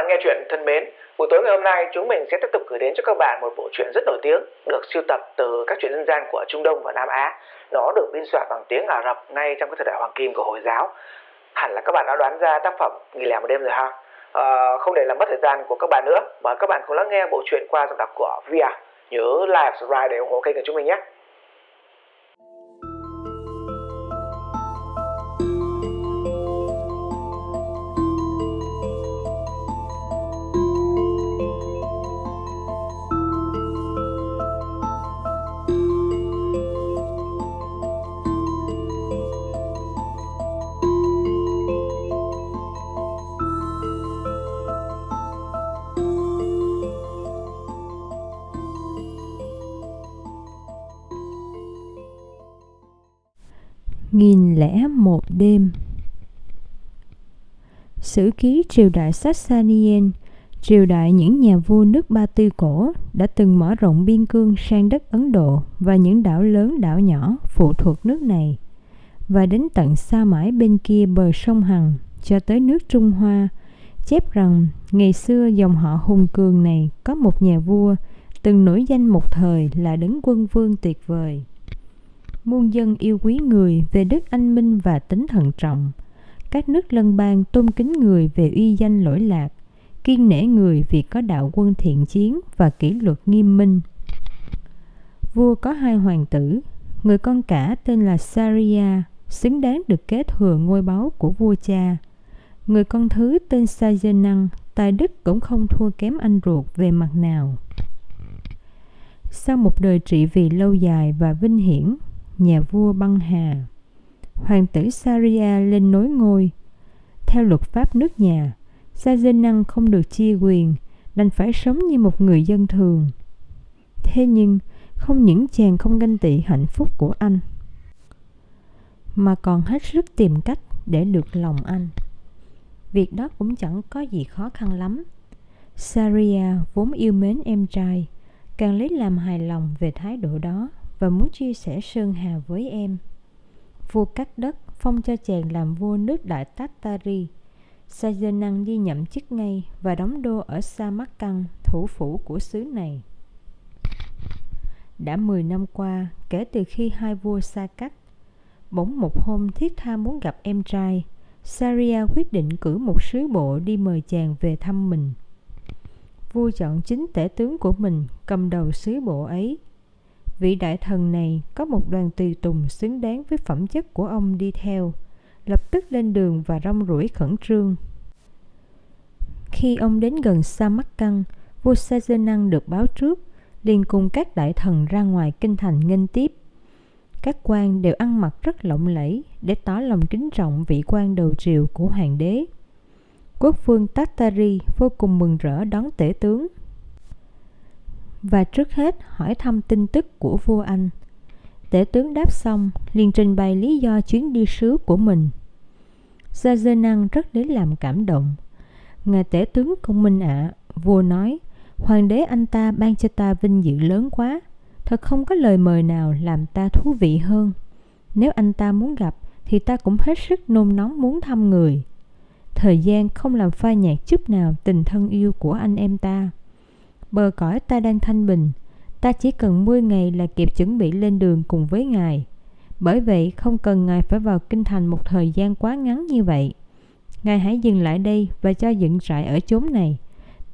bạn nghe chuyện thân mến, buổi tối ngày hôm nay chúng mình sẽ tiếp tục gửi đến cho các bạn một bộ truyện rất nổi tiếng được siêu tập từ các truyện dân gian của Trung Đông và Nam Á. Nó được biên soạn bằng tiếng Ả Rập ngay trong cái thời đại hoàng kim của Hồi giáo. Hẳn là các bạn đã đoán ra tác phẩm Nghỉ lẻ một đêm rồi ha. À, không để làm mất thời gian của các bạn nữa, mời các bạn cùng lắng nghe bộ truyện qua giọng đọc của Via. Nhớ like, subscribe để ủng hộ kênh của chúng mình nhé. Nghìn lẻ một đêm. Sử ký triều đại Sassanien, triều đại những nhà vua nước Ba Tư cổ đã từng mở rộng biên cương sang đất Ấn Độ và những đảo lớn đảo nhỏ phụ thuộc nước này và đến tận xa mãi bên kia bờ sông Hằng cho tới nước Trung Hoa chép rằng ngày xưa dòng họ hùng cường này có một nhà vua từng nổi danh một thời là đấng quân vương tuyệt vời muôn dân yêu quý người về đức anh minh và tính thận trọng. Các nước lân bang tôn kính người về uy danh lỗi lạc, kiên nể người vì có đạo quân thiện chiến và kỷ luật nghiêm minh. Vua có hai hoàng tử, người con cả tên là Saria, xứng đáng được kế thừa ngôi báu của vua cha. Người con thứ tên Sajenang, tài đức cũng không thua kém anh ruột về mặt nào. Sau một đời trị vì lâu dài và vinh hiển, nhà vua băng hà. Hoàng tử Saria lên nối ngôi. Theo luật pháp nước nhà, Sa không được chia quyền, đành phải sống như một người dân thường. Thế nhưng, không những chàng không ganh tị hạnh phúc của anh, mà còn hết sức tìm cách để được lòng anh. Việc đó cũng chẳng có gì khó khăn lắm. Saria vốn yêu mến em trai, càng lấy làm hài lòng về thái độ đó và muốn chia sẻ sơn hà với em. Vua cắt đất phong cho chàng làm vua nước Đại Tatari. Sajanang đi nhậm chức ngay và đóng đô ở Samarkand, thủ phủ của xứ này. Đã 10 năm qua, kể từ khi hai vua xa cách, bỗng một hôm thiết tha muốn gặp em trai, Saria quyết định cử một sứ bộ đi mời chàng về thăm mình. Vua chọn chính tể tướng của mình cầm đầu sứ bộ ấy vị đại thần này có một đoàn tùy tùng xứng đáng với phẩm chất của ông đi theo, lập tức lên đường và rong ruổi khẩn trương. Khi ông đến gần Sa Mắc Căn, vua Sajenang được báo trước, liền cùng các đại thần ra ngoài kinh thành nghênh tiếp. Các quan đều ăn mặc rất lộng lẫy để tỏ lòng kính trọng vị quan đầu triều của hoàng đế. Quốc vương Tatari vô cùng mừng rỡ đón tể tướng và trước hết hỏi thăm tin tức của vua Anh. Tể tướng đáp xong, liền trình bày lý do chuyến đi sứ của mình. Gia Dơ Năng rất đến làm cảm động. Ngài tể tướng công minh ạ, à, vua nói, hoàng đế anh ta ban cho ta vinh dự lớn quá, thật không có lời mời nào làm ta thú vị hơn. Nếu anh ta muốn gặp, thì ta cũng hết sức nôn nóng muốn thăm người. Thời gian không làm phai nhạt chút nào tình thân yêu của anh em ta bờ cõi ta đang thanh bình. Ta chỉ cần 10 ngày là kịp chuẩn bị lên đường cùng với ngài. Bởi vậy, không cần ngài phải vào kinh thành một thời gian quá ngắn như vậy. Ngài hãy dừng lại đây và cho dựng trại ở chốn này.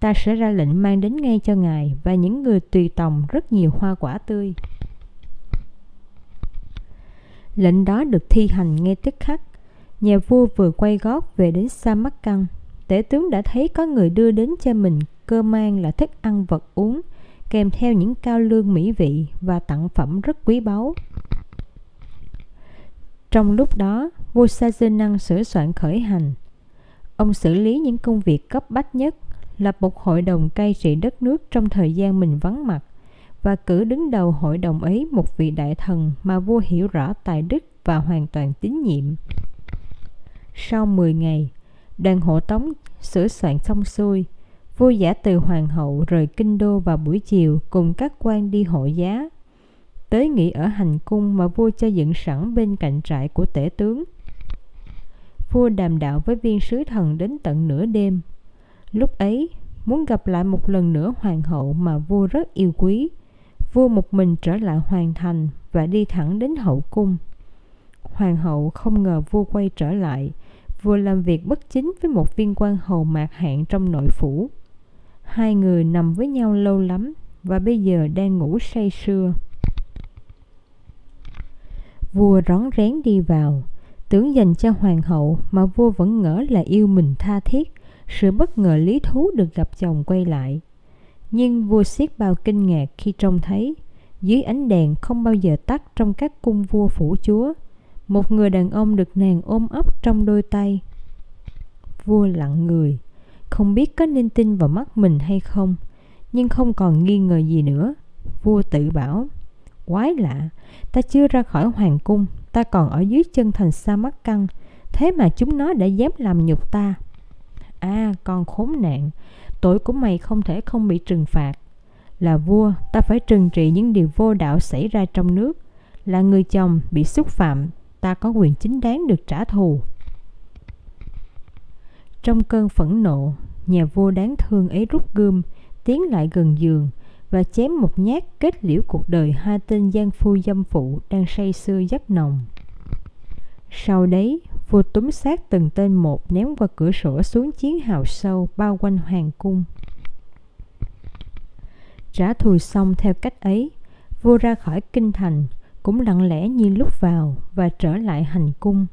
Ta sẽ ra lệnh mang đến ngay cho ngài và những người tùy tòng rất nhiều hoa quả tươi. Lệnh đó được thi hành ngay tức khắc. Nhà vua vừa quay gót về đến sa mắc căng tể tướng đã thấy có người đưa đến cho mình cơ mang là thức ăn vật uống kèm theo những cao lương mỹ vị và tặng phẩm rất quý báu. Trong lúc đó, vua Sajenang sửa soạn khởi hành. Ông xử lý những công việc cấp bách nhất, lập một hội đồng cai trị đất nước trong thời gian mình vắng mặt và cử đứng đầu hội đồng ấy một vị đại thần mà vua hiểu rõ tài đức và hoàn toàn tín nhiệm. Sau 10 ngày, đoàn hộ tống sửa soạn xong xuôi, Vua giả từ hoàng hậu rời kinh đô vào buổi chiều cùng các quan đi hội giá. Tới nghỉ ở hành cung mà vua cho dựng sẵn bên cạnh trại của tể tướng. Vua đàm đạo với viên sứ thần đến tận nửa đêm. Lúc ấy, muốn gặp lại một lần nữa hoàng hậu mà vua rất yêu quý, vua một mình trở lại hoàng thành và đi thẳng đến hậu cung. Hoàng hậu không ngờ vua quay trở lại, vừa làm việc bất chính với một viên quan hầu mạc hạng trong nội phủ. Hai người nằm với nhau lâu lắm và bây giờ đang ngủ say sưa. Vua rón rén đi vào, tưởng dành cho hoàng hậu mà vua vẫn ngỡ là yêu mình tha thiết, sự bất ngờ lý thú được gặp chồng quay lại. Nhưng vua siết bao kinh ngạc khi trông thấy, dưới ánh đèn không bao giờ tắt trong các cung vua phủ chúa, một người đàn ông được nàng ôm ấp trong đôi tay. Vua lặng người, không biết có nên tin vào mắt mình hay không, nhưng không còn nghi ngờ gì nữa. Vua tự bảo, quái lạ, ta chưa ra khỏi hoàng cung, ta còn ở dưới chân thành sa mắc căng, thế mà chúng nó đã dám làm nhục ta. À, con khốn nạn, tội của mày không thể không bị trừng phạt. Là vua, ta phải trừng trị những điều vô đạo xảy ra trong nước. Là người chồng bị xúc phạm, ta có quyền chính đáng được trả thù. Trong cơn phẫn nộ, nhà vua đáng thương ấy rút gươm, tiến lại gần giường và chém một nhát kết liễu cuộc đời hai tên gian phu dâm phụ đang say sưa giấc nồng. Sau đấy, vua túm xác từng tên một ném qua cửa sổ xuống chiến hào sâu bao quanh hoàng cung. Trả thù xong theo cách ấy, vua ra khỏi kinh thành, cũng lặng lẽ như lúc vào và trở lại hành cung.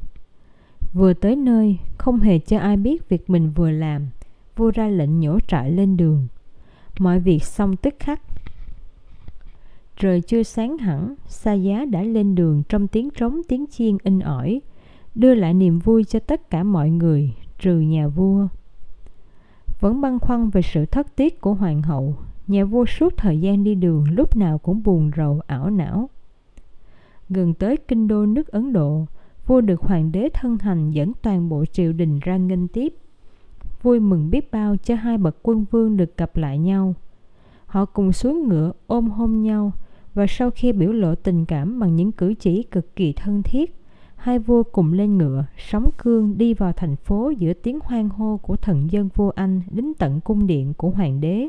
Vừa tới nơi, không hề cho ai biết việc mình vừa làm, vua ra lệnh nhổ trại lên đường. Mọi việc xong tức khắc. Trời chưa sáng hẳn, xa giá đã lên đường trong tiếng trống tiếng chiên in ỏi, đưa lại niềm vui cho tất cả mọi người, trừ nhà vua. Vẫn băn khoăn về sự thất tiết của hoàng hậu, nhà vua suốt thời gian đi đường lúc nào cũng buồn rầu ảo não. Gần tới kinh đô nước Ấn Độ, vua được hoàng đế thân hành dẫn toàn bộ triều đình ra nghênh tiếp. Vui mừng biết bao cho hai bậc quân vương được gặp lại nhau. Họ cùng xuống ngựa ôm hôn nhau và sau khi biểu lộ tình cảm bằng những cử chỉ cực kỳ thân thiết, hai vua cùng lên ngựa, sóng cương đi vào thành phố giữa tiếng hoang hô của thần dân vua Anh đến tận cung điện của hoàng đế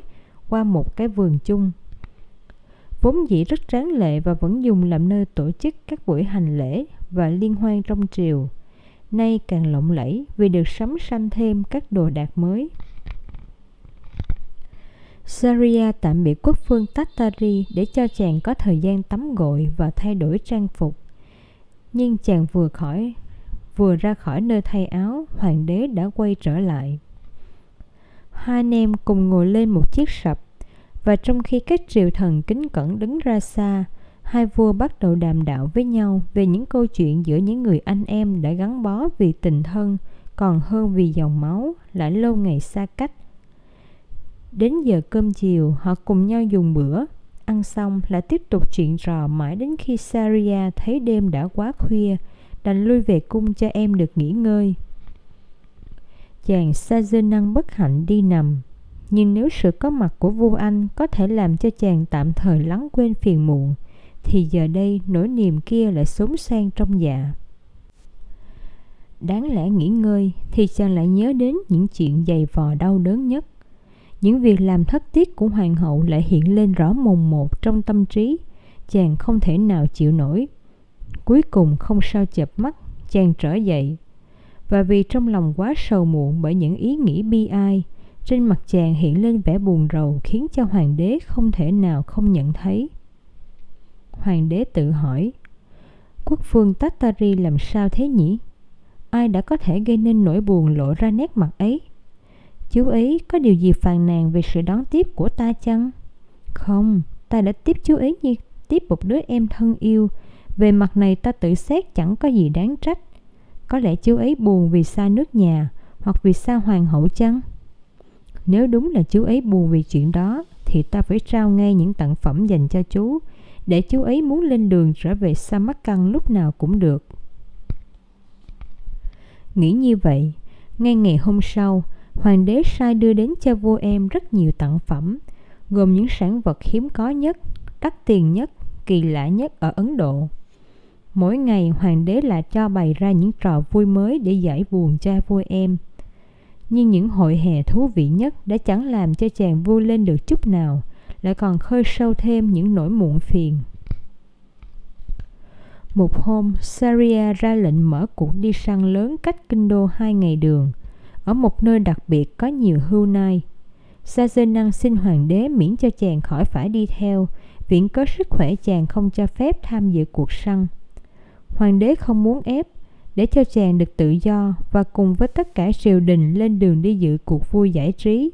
qua một cái vườn chung. Vốn dĩ rất tráng lệ và vẫn dùng làm nơi tổ chức các buổi hành lễ và liên hoan trong triều. Nay càng lộng lẫy vì được sắm sanh thêm các đồ đạc mới. Saria tạm biệt quốc phương Tatari để cho chàng có thời gian tắm gội và thay đổi trang phục. Nhưng chàng vừa khỏi vừa ra khỏi nơi thay áo, hoàng đế đã quay trở lại. Hai anh em cùng ngồi lên một chiếc sập, và trong khi các triều thần kính cẩn đứng ra xa, hai vua bắt đầu đàm đạo với nhau về những câu chuyện giữa những người anh em đã gắn bó vì tình thân, còn hơn vì dòng máu, lại lâu ngày xa cách. Đến giờ cơm chiều, họ cùng nhau dùng bữa, ăn xong lại tiếp tục chuyện trò mãi đến khi Saria thấy đêm đã quá khuya, đành lui về cung cho em được nghỉ ngơi. Chàng Sazenang bất hạnh đi nằm, nhưng nếu sự có mặt của vua Anh có thể làm cho chàng tạm thời lắng quên phiền muộn, thì giờ đây nỗi niềm kia lại sống sang trong dạ. Đáng lẽ nghỉ ngơi thì chàng lại nhớ đến những chuyện dày vò đau đớn nhất. Những việc làm thất tiết của hoàng hậu lại hiện lên rõ mồn một trong tâm trí, chàng không thể nào chịu nổi. Cuối cùng không sao chợp mắt, chàng trở dậy. Và vì trong lòng quá sầu muộn bởi những ý nghĩ bi ai, trên mặt chàng hiện lên vẻ buồn rầu khiến cho hoàng đế không thể nào không nhận thấy. Hoàng đế tự hỏi, quốc phương Tatari làm sao thế nhỉ? Ai đã có thể gây nên nỗi buồn lộ ra nét mặt ấy? Chú ấy có điều gì phàn nàn về sự đón tiếp của ta chăng? Không, ta đã tiếp chú ấy như tiếp một đứa em thân yêu. Về mặt này ta tự xét chẳng có gì đáng trách. Có lẽ chú ấy buồn vì xa nước nhà hoặc vì xa hoàng hậu chăng? Nếu đúng là chú ấy buồn vì chuyện đó thì ta phải trao ngay những tặng phẩm dành cho chú để chú ấy muốn lên đường trở về Samarkand lúc nào cũng được. Nghĩ như vậy, ngay ngày hôm sau, hoàng đế sai đưa đến cho vua em rất nhiều tặng phẩm, gồm những sản vật hiếm có nhất, đắt tiền nhất, kỳ lạ nhất ở Ấn Độ. Mỗi ngày hoàng đế lại cho bày ra những trò vui mới để giải buồn cho vua em. Nhưng những hội hè thú vị nhất đã chẳng làm cho chàng vui lên được chút nào, lại còn khơi sâu thêm những nỗi muộn phiền. Một hôm, Saria ra lệnh mở cuộc đi săn lớn cách kinh đô hai ngày đường, ở một nơi đặc biệt có nhiều hưu nai. Sa năng xin hoàng đế miễn cho chàng khỏi phải đi theo, viện có sức khỏe chàng không cho phép tham dự cuộc săn. Hoàng đế không muốn ép, để cho chàng được tự do và cùng với tất cả triều đình lên đường đi dự cuộc vui giải trí.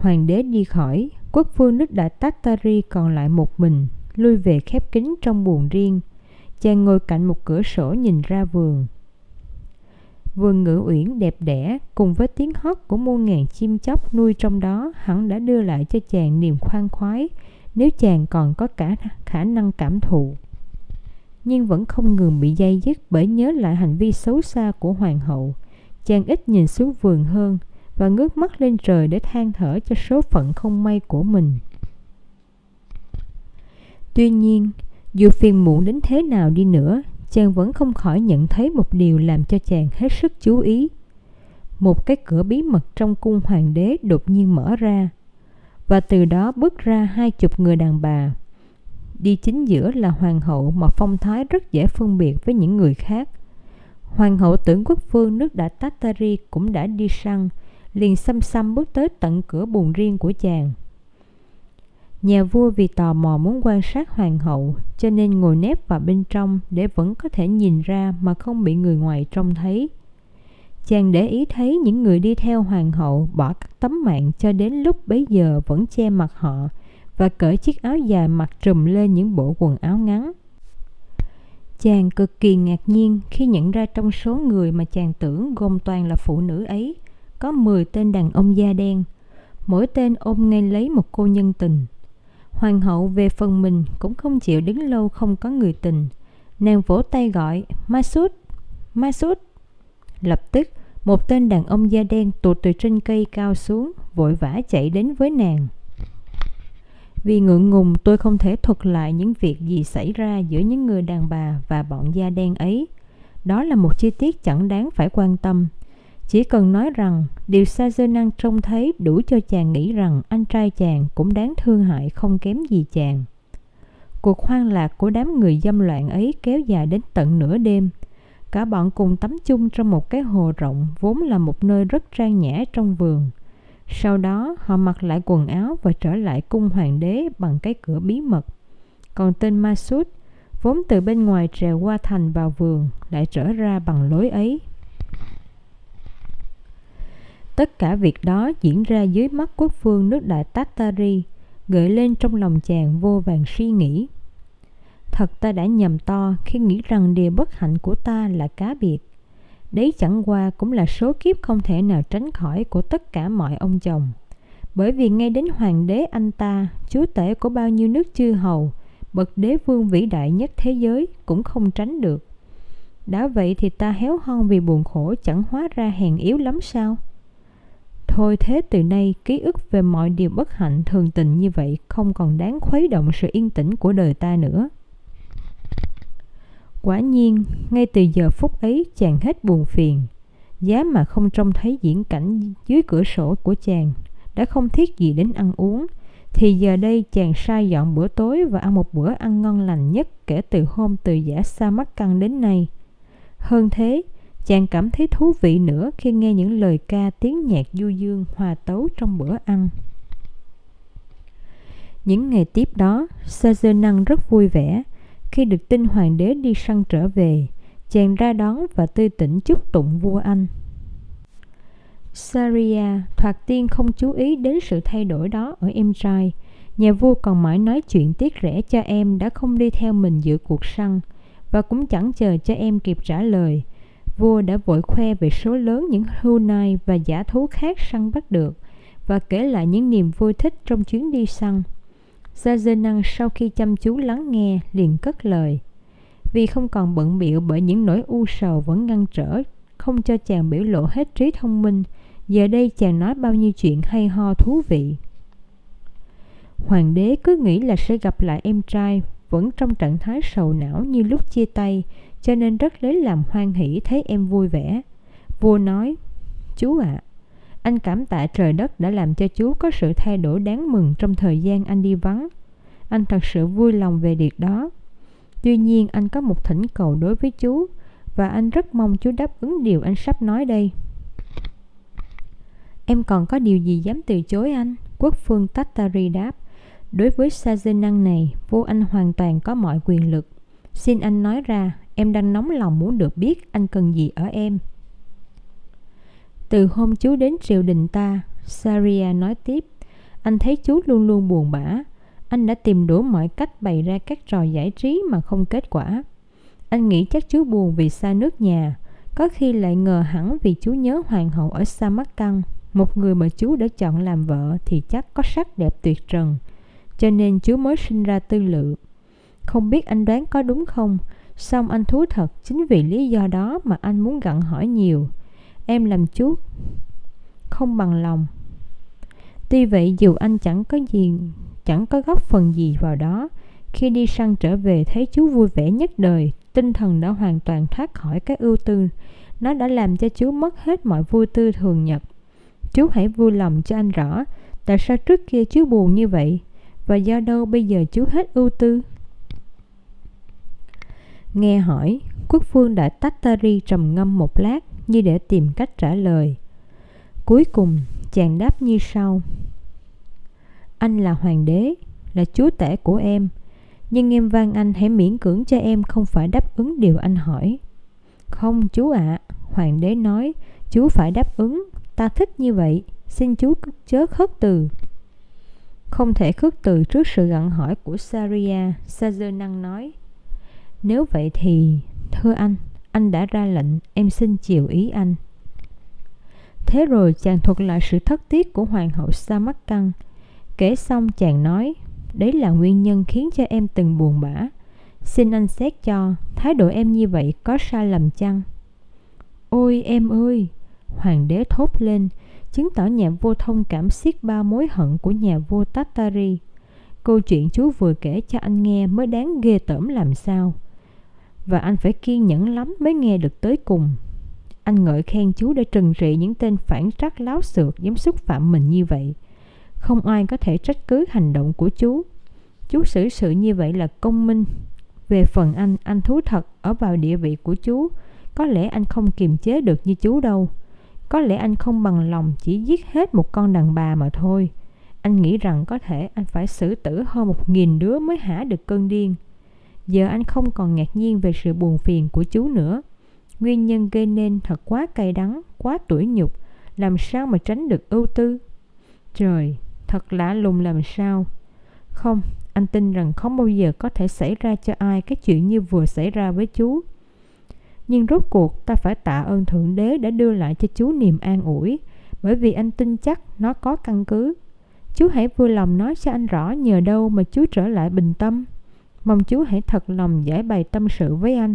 Hoàng đế đi khỏi, quốc vương nước đại Tatari còn lại một mình, lui về khép kín trong buồng riêng. Chàng ngồi cạnh một cửa sổ nhìn ra vườn. Vườn ngự uyển đẹp đẽ cùng với tiếng hót của muôn ngàn chim chóc nuôi trong đó hẳn đã đưa lại cho chàng niềm khoan khoái nếu chàng còn có cả khả năng cảm thụ. Nhưng vẫn không ngừng bị dây dứt bởi nhớ lại hành vi xấu xa của hoàng hậu. Chàng ít nhìn xuống vườn hơn và ngước mắt lên trời để than thở cho số phận không may của mình. Tuy nhiên, dù phiền muộn đến thế nào đi nữa, chàng vẫn không khỏi nhận thấy một điều làm cho chàng hết sức chú ý. Một cái cửa bí mật trong cung hoàng đế đột nhiên mở ra, và từ đó bước ra hai chục người đàn bà. Đi chính giữa là hoàng hậu mà phong thái rất dễ phân biệt với những người khác. Hoàng hậu tưởng quốc vương nước đã Tatari cũng đã đi săn, liền xăm xăm bước tới tận cửa buồn riêng của chàng. Nhà vua vì tò mò muốn quan sát hoàng hậu cho nên ngồi nép vào bên trong để vẫn có thể nhìn ra mà không bị người ngoài trông thấy. Chàng để ý thấy những người đi theo hoàng hậu bỏ các tấm mạng cho đến lúc bấy giờ vẫn che mặt họ và cởi chiếc áo dài mặc trùm lên những bộ quần áo ngắn. Chàng cực kỳ ngạc nhiên khi nhận ra trong số người mà chàng tưởng gồm toàn là phụ nữ ấy, có 10 tên đàn ông da đen, mỗi tên ôm ngay lấy một cô nhân tình. Hoàng hậu về phần mình cũng không chịu đứng lâu không có người tình. Nàng vỗ tay gọi, Masud, Masud. Lập tức, một tên đàn ông da đen tụt từ trên cây cao xuống, vội vã chạy đến với nàng. Vì ngượng ngùng tôi không thể thuật lại những việc gì xảy ra giữa những người đàn bà và bọn da đen ấy. Đó là một chi tiết chẳng đáng phải quan tâm. Chỉ cần nói rằng điều xa Dơ Năng trông thấy đủ cho chàng nghĩ rằng anh trai chàng cũng đáng thương hại không kém gì chàng. Cuộc hoang lạc của đám người dâm loạn ấy kéo dài đến tận nửa đêm. Cả bọn cùng tắm chung trong một cái hồ rộng vốn là một nơi rất trang nhã trong vườn. Sau đó họ mặc lại quần áo và trở lại cung hoàng đế bằng cái cửa bí mật. Còn tên Masud, vốn từ bên ngoài trèo qua thành vào vườn, lại trở ra bằng lối ấy. Tất cả việc đó diễn ra dưới mắt quốc vương nước đại Tatari, gợi lên trong lòng chàng vô vàng suy nghĩ. Thật ta đã nhầm to khi nghĩ rằng điều bất hạnh của ta là cá biệt. Đấy chẳng qua cũng là số kiếp không thể nào tránh khỏi của tất cả mọi ông chồng. Bởi vì ngay đến hoàng đế anh ta, chúa tể của bao nhiêu nước chư hầu, bậc đế vương vĩ đại nhất thế giới cũng không tránh được. Đã vậy thì ta héo hon vì buồn khổ chẳng hóa ra hèn yếu lắm sao? Thôi thế từ nay ký ức về mọi điều bất hạnh thường tình như vậy không còn đáng khuấy động sự yên tĩnh của đời ta nữa. Quả nhiên, ngay từ giờ phút ấy chàng hết buồn phiền. Giá mà không trông thấy diễn cảnh dưới cửa sổ của chàng, đã không thiết gì đến ăn uống, thì giờ đây chàng sai dọn bữa tối và ăn một bữa ăn ngon lành nhất kể từ hôm từ giả xa mắt căng đến nay. Hơn thế, Chàng cảm thấy thú vị nữa khi nghe những lời ca tiếng nhạc du dương hòa tấu trong bữa ăn. Những ngày tiếp đó, Năng rất vui vẻ. Khi được tin hoàng đế đi săn trở về, chàng ra đón và tươi tỉnh chúc tụng vua Anh. Saria thoạt tiên không chú ý đến sự thay đổi đó ở em trai. Nhà vua còn mãi nói chuyện tiếc rẻ cho em đã không đi theo mình dự cuộc săn và cũng chẳng chờ cho em kịp trả lời – vua đã vội khoe về số lớn những hưu nai và giả thú khác săn bắt được và kể lại những niềm vui thích trong chuyến đi săn. Gia Dê Năng sau khi chăm chú lắng nghe liền cất lời. Vì không còn bận biệu bởi những nỗi u sầu vẫn ngăn trở, không cho chàng biểu lộ hết trí thông minh, giờ đây chàng nói bao nhiêu chuyện hay ho thú vị. Hoàng đế cứ nghĩ là sẽ gặp lại em trai vẫn trong trạng thái sầu não như lúc chia tay cho nên rất lấy làm hoan hỷ thấy em vui vẻ. Vua nói, Chú ạ, à, anh cảm tạ trời đất đã làm cho chú có sự thay đổi đáng mừng trong thời gian anh đi vắng. Anh thật sự vui lòng về việc đó. Tuy nhiên anh có một thỉnh cầu đối với chú và anh rất mong chú đáp ứng điều anh sắp nói đây. Em còn có điều gì dám từ chối anh? Quốc phương Tattari đáp. Đối với Sajenang này, vua anh hoàn toàn có mọi quyền lực. Xin anh nói ra, em đang nóng lòng muốn được biết anh cần gì ở em. Từ hôm chú đến triều đình ta, Saria nói tiếp, anh thấy chú luôn luôn buồn bã. Anh đã tìm đủ mọi cách bày ra các trò giải trí mà không kết quả. Anh nghĩ chắc chú buồn vì xa nước nhà, có khi lại ngờ hẳn vì chú nhớ hoàng hậu ở Samarkand, một người mà chú đã chọn làm vợ thì chắc có sắc đẹp tuyệt trần, cho nên chú mới sinh ra tư lự. Không biết anh đoán có đúng không, xong anh thú thật chính vì lý do đó mà anh muốn gặn hỏi nhiều. Em làm chú không bằng lòng. Tuy vậy dù anh chẳng có gì, chẳng có góp phần gì vào đó, khi đi săn trở về thấy chú vui vẻ nhất đời, tinh thần đã hoàn toàn thoát khỏi cái ưu tư. Nó đã làm cho chú mất hết mọi vui tư thường nhật. Chú hãy vui lòng cho anh rõ, tại sao trước kia chú buồn như vậy, và do đâu bây giờ chú hết ưu tư. Nghe hỏi, quốc vương đại Tattari trầm ngâm một lát như để tìm cách trả lời. Cuối cùng, chàng đáp như sau. Anh là hoàng đế, là chúa tể của em, nhưng em van anh hãy miễn cưỡng cho em không phải đáp ứng điều anh hỏi. Không chú ạ, à, hoàng đế nói, chú phải đáp ứng, ta thích như vậy, xin chú chớ khất từ. Không thể khước từ trước sự gặn hỏi của Saria, Sazer nói. Nếu vậy thì, thưa anh, anh đã ra lệnh, em xin chiều ý anh. Thế rồi chàng thuật lại sự thất tiết của hoàng hậu Sa Mắc Căng. Kể xong chàng nói, đấy là nguyên nhân khiến cho em từng buồn bã. Xin anh xét cho, thái độ em như vậy có sai lầm chăng? Ôi em ơi! Hoàng đế thốt lên, chứng tỏ nhà vua thông cảm xiết ba mối hận của nhà vua Tatari. Câu chuyện chú vừa kể cho anh nghe mới đáng ghê tởm làm sao và anh phải kiên nhẫn lắm mới nghe được tới cùng. Anh ngợi khen chú đã trừng trị những tên phản trắc láo xược dám xúc phạm mình như vậy. Không ai có thể trách cứ hành động của chú. Chú xử sự như vậy là công minh. Về phần anh, anh thú thật ở vào địa vị của chú. Có lẽ anh không kiềm chế được như chú đâu. Có lẽ anh không bằng lòng chỉ giết hết một con đàn bà mà thôi. Anh nghĩ rằng có thể anh phải xử tử hơn một nghìn đứa mới hả được cơn điên. Giờ anh không còn ngạc nhiên về sự buồn phiền của chú nữa. Nguyên nhân gây nên thật quá cay đắng, quá tủi nhục, làm sao mà tránh được ưu tư? Trời, thật lạ lùng làm sao? Không, anh tin rằng không bao giờ có thể xảy ra cho ai cái chuyện như vừa xảy ra với chú. Nhưng rốt cuộc ta phải tạ ơn Thượng Đế đã đưa lại cho chú niềm an ủi, bởi vì anh tin chắc nó có căn cứ. Chú hãy vui lòng nói cho anh rõ nhờ đâu mà chú trở lại bình tâm. Mong chú hãy thật lòng giải bày tâm sự với anh.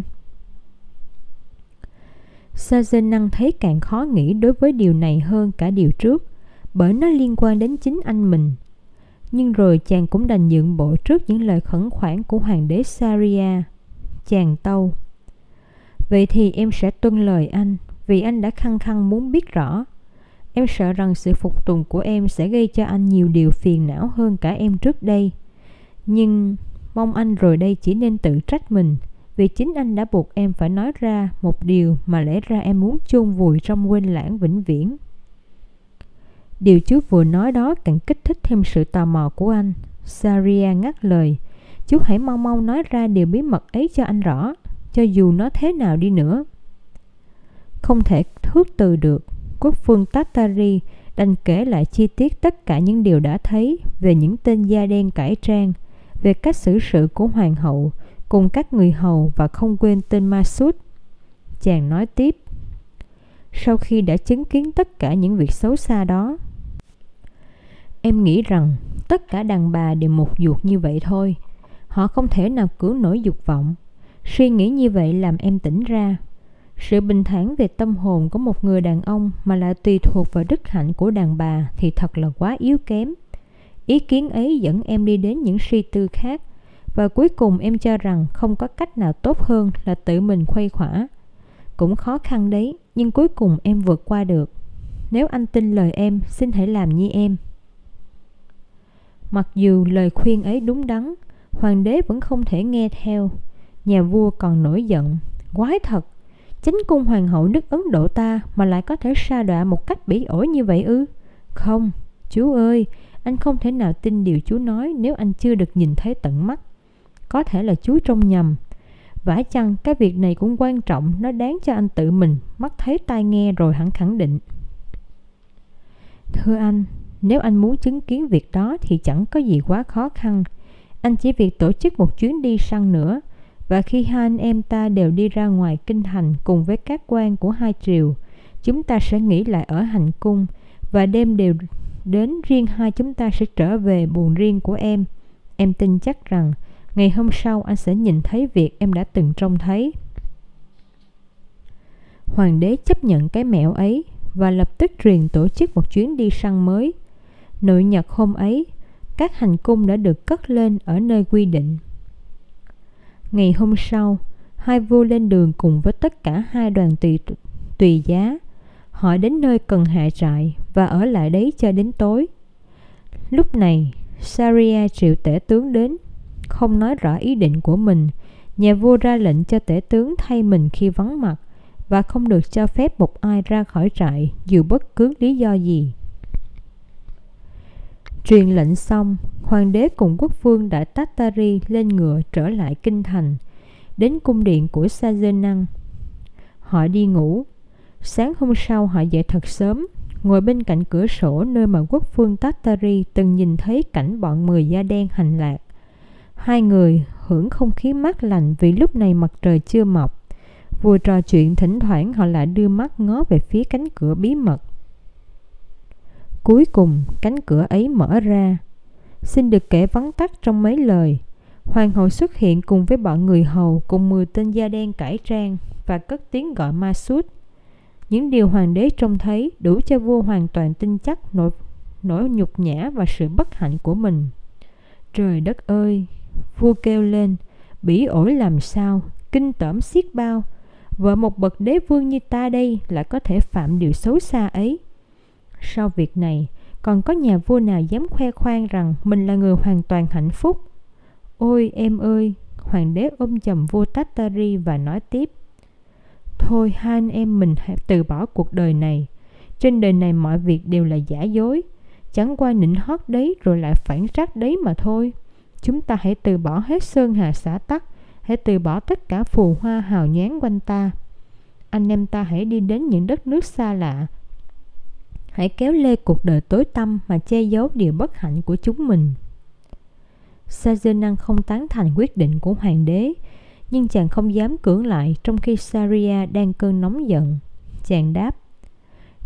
Sazen thấy càng khó nghĩ đối với điều này hơn cả điều trước, bởi nó liên quan đến chính anh mình. Nhưng rồi chàng cũng đành nhượng bộ trước những lời khẩn khoản của hoàng đế Saria. Chàng tâu. Vậy thì em sẽ tuân lời anh, vì anh đã khăng khăng muốn biết rõ. Em sợ rằng sự phục tùng của em sẽ gây cho anh nhiều điều phiền não hơn cả em trước đây. Nhưng Mong anh rồi đây chỉ nên tự trách mình. Vì chính anh đã buộc em phải nói ra một điều mà lẽ ra em muốn chôn vùi trong quên lãng vĩnh viễn. Điều chú vừa nói đó càng kích thích thêm sự tò mò của anh. Saria ngắt lời, Chú hãy mau mau nói ra điều bí mật ấy cho anh rõ, Cho dù nó thế nào đi nữa. Không thể thước từ được, Quốc phương Tatari đành kể lại chi tiết tất cả những điều đã thấy về những tên da đen cải trang về cách xử sự của hoàng hậu cùng các người hầu và không quên tên Masud. Chàng nói tiếp, sau khi đã chứng kiến tất cả những việc xấu xa đó, em nghĩ rằng tất cả đàn bà đều một ruột như vậy thôi. Họ không thể nào cứu nổi dục vọng. Suy nghĩ như vậy làm em tỉnh ra. Sự bình thản về tâm hồn của một người đàn ông mà lại tùy thuộc vào đức hạnh của đàn bà thì thật là quá yếu kém. Ý kiến ấy dẫn em đi đến những suy tư khác và cuối cùng em cho rằng không có cách nào tốt hơn là tự mình khuây khỏa. Cũng khó khăn đấy, nhưng cuối cùng em vượt qua được. nếu anh tin lời em, xin hãy làm như em. Mặc dù lời khuyên ấy đúng đắn, hoàng đế vẫn không thể nghe theo. Nhà vua còn nổi giận, quái thật, chính cung hoàng hậu nước Ấn Độ ta mà lại có thể sa đọa một cách bỉ ổi như vậy ư? Không, chú ơi, anh không thể nào tin điều chú nói nếu anh chưa được nhìn thấy tận mắt. Có thể là chú trông nhầm. Vả chăng cái việc này cũng quan trọng, nó đáng cho anh tự mình mắt thấy tai nghe rồi hẳn khẳng định. Thưa anh, nếu anh muốn chứng kiến việc đó thì chẳng có gì quá khó khăn. Anh chỉ việc tổ chức một chuyến đi săn nữa. Và khi hai anh em ta đều đi ra ngoài kinh thành cùng với các quan của hai triều, chúng ta sẽ nghỉ lại ở hành cung và đêm đều đến riêng hai chúng ta sẽ trở về buồn riêng của em. Em tin chắc rằng ngày hôm sau anh sẽ nhìn thấy việc em đã từng trông thấy. Hoàng đế chấp nhận cái mẹo ấy và lập tức truyền tổ chức một chuyến đi săn mới. Nội nhật hôm ấy, các hành cung đã được cất lên ở nơi quy định. Ngày hôm sau, hai vua lên đường cùng với tất cả hai đoàn tùy, tùy giá. Họ đến nơi cần hạ trại và ở lại đấy cho đến tối. Lúc này, Saria triệu tể tướng đến, không nói rõ ý định của mình. Nhà vua ra lệnh cho tể tướng thay mình khi vắng mặt và không được cho phép một ai ra khỏi trại dù bất cứ lý do gì. Truyền lệnh xong, hoàng đế cùng quốc vương đã Tatari lên ngựa trở lại kinh thành, đến cung điện của Sajenang. Họ đi ngủ. Sáng hôm sau họ dậy thật sớm, ngồi bên cạnh cửa sổ nơi mà quốc vương Tatari từng nhìn thấy cảnh bọn mười da đen hành lạc. Hai người hưởng không khí mát lành vì lúc này mặt trời chưa mọc. Vừa trò chuyện thỉnh thoảng họ lại đưa mắt ngó về phía cánh cửa bí mật. Cuối cùng cánh cửa ấy mở ra. Xin được kể vắn tắt trong mấy lời. Hoàng hậu xuất hiện cùng với bọn người hầu cùng 10 tên da đen cải trang và cất tiếng gọi ma sút. Những điều hoàng đế trông thấy đủ cho vua hoàn toàn tin chắc nỗi, nỗi nhục nhã và sự bất hạnh của mình. Trời đất ơi! Vua kêu lên, bỉ ổi làm sao, kinh tởm xiết bao, vợ một bậc đế vương như ta đây lại có thể phạm điều xấu xa ấy. Sau việc này, còn có nhà vua nào dám khoe khoang rằng mình là người hoàn toàn hạnh phúc? Ôi em ơi! Hoàng đế ôm chầm vua Tatari và nói tiếp. Thôi hai anh em mình hãy từ bỏ cuộc đời này. Trên đời này mọi việc đều là giả dối. Chẳng qua nịnh hót đấy rồi lại phản sát đấy mà thôi. Chúng ta hãy từ bỏ hết sơn hà xã tắc hãy từ bỏ tất cả phù hoa hào nhoáng quanh ta. Anh em ta hãy đi đến những đất nước xa lạ. Hãy kéo lê cuộc đời tối tăm mà che giấu điều bất hạnh của chúng mình. Sajenan không tán thành quyết định của hoàng đế, nhưng chàng không dám cưỡng lại trong khi Saria đang cơn nóng giận. Chàng đáp,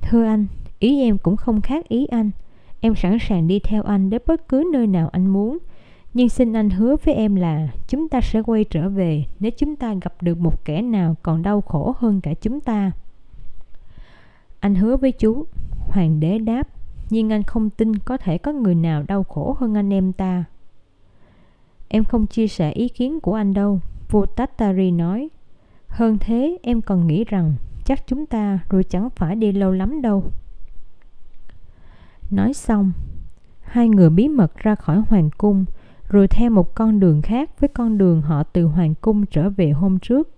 Thưa anh, ý em cũng không khác ý anh. Em sẵn sàng đi theo anh đến bất cứ nơi nào anh muốn, nhưng xin anh hứa với em là chúng ta sẽ quay trở về nếu chúng ta gặp được một kẻ nào còn đau khổ hơn cả chúng ta. Anh hứa với chú, hoàng đế đáp, nhưng anh không tin có thể có người nào đau khổ hơn anh em ta. Em không chia sẻ ý kiến của anh đâu, vua Tatari nói. Hơn thế, em còn nghĩ rằng chắc chúng ta rồi chẳng phải đi lâu lắm đâu. Nói xong, hai người bí mật ra khỏi hoàng cung, rồi theo một con đường khác với con đường họ từ hoàng cung trở về hôm trước.